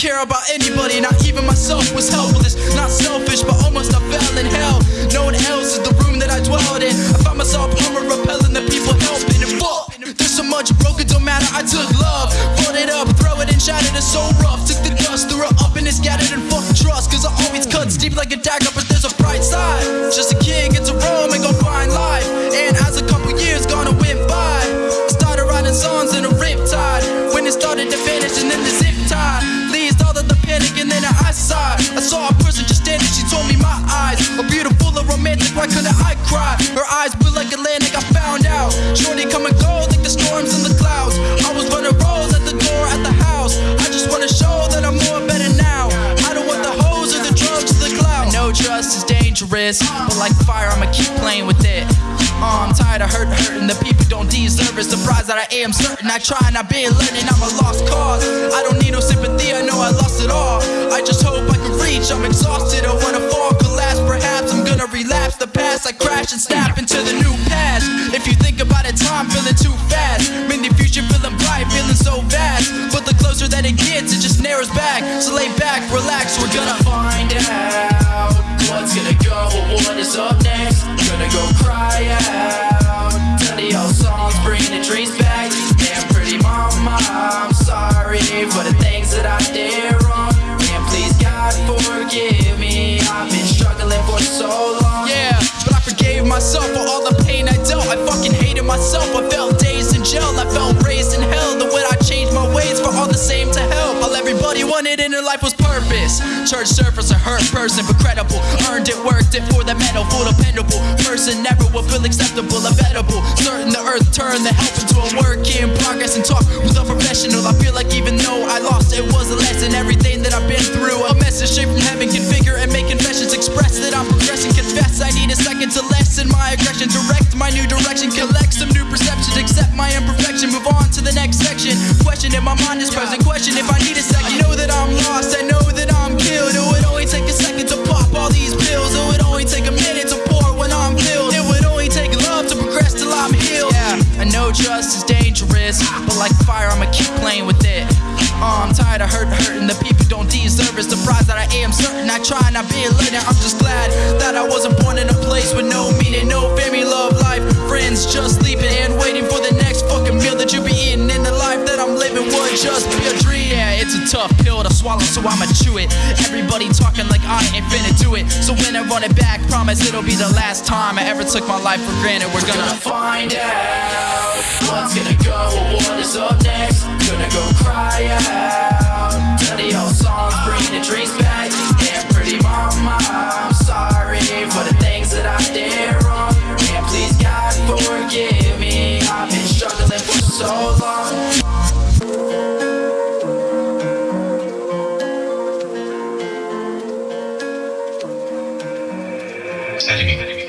care about anybody, not even myself was helpless. Not selfish, but almost I fell in hell. No one else is the room that I dwelled in. I found myself armor repelling the people helping and fuck. There's so much broken, don't matter. I took love, brought it up, throw it and shattered it so rough. Took the dust, threw it up and it scattered and fuck trust. Cause I always cuts deep like a dagger, but like fire, I'ma keep playing with it. Uh, I'm tired of hurt, hurting. The people don't deserve it. Surprised that I am certain. I try and I've been learning. I'm a lost cause. I don't need no sympathy. I know I lost it all. I just hope I can reach. I'm exhausted. I wanna fall, collapse. Perhaps I'm gonna relapse the past. I crash and snap into the new past. If you think about it, time feeling too fast. Made the future feeling bright, feeling so vast. But the closer that it gets, it just narrows back. So lay back, relax. I fucking hated myself. I felt dazed in jail. I felt raised in hell. The way I changed my ways for all the same to help. All everybody wanted in their life was purpose. Church service, a hurt person, but credible. Earned it, worked it for the medal, for dependable. Person never will feel acceptable, inevitable. Certain the earth turned the help I need a second to lessen my aggression. Direct my new direction, collect some new perceptions, accept my imperfection, move on to the next section. Question if my mind is present, question if I need a second. I Know that I'm lost, I know that I'm killed. It would only take a second to pop all these pills. It would only take a minute to pour when I'm filled. It would only take love to progress till I'm healed. Yeah, I know trust is dangerous, but like fire, I'ma keep playing with it. Uh, I'm tired of hurt, hurting. The people don't deserve it. Surprised that I am certain. I try not I be learning. I'm just glad that I wasn't with no meaning, no family, love, life, friends, just sleeping and waiting for the next fucking meal that you be eating. And the life that I'm living would just be a dream. Yeah, it's a tough pill to swallow, so I'ma chew it. Everybody talking like I ain't finna do it. So when I run it back, promise it'll be the last time I ever took my life for granted. We're gonna Gonna find out what's gonna go, exciting.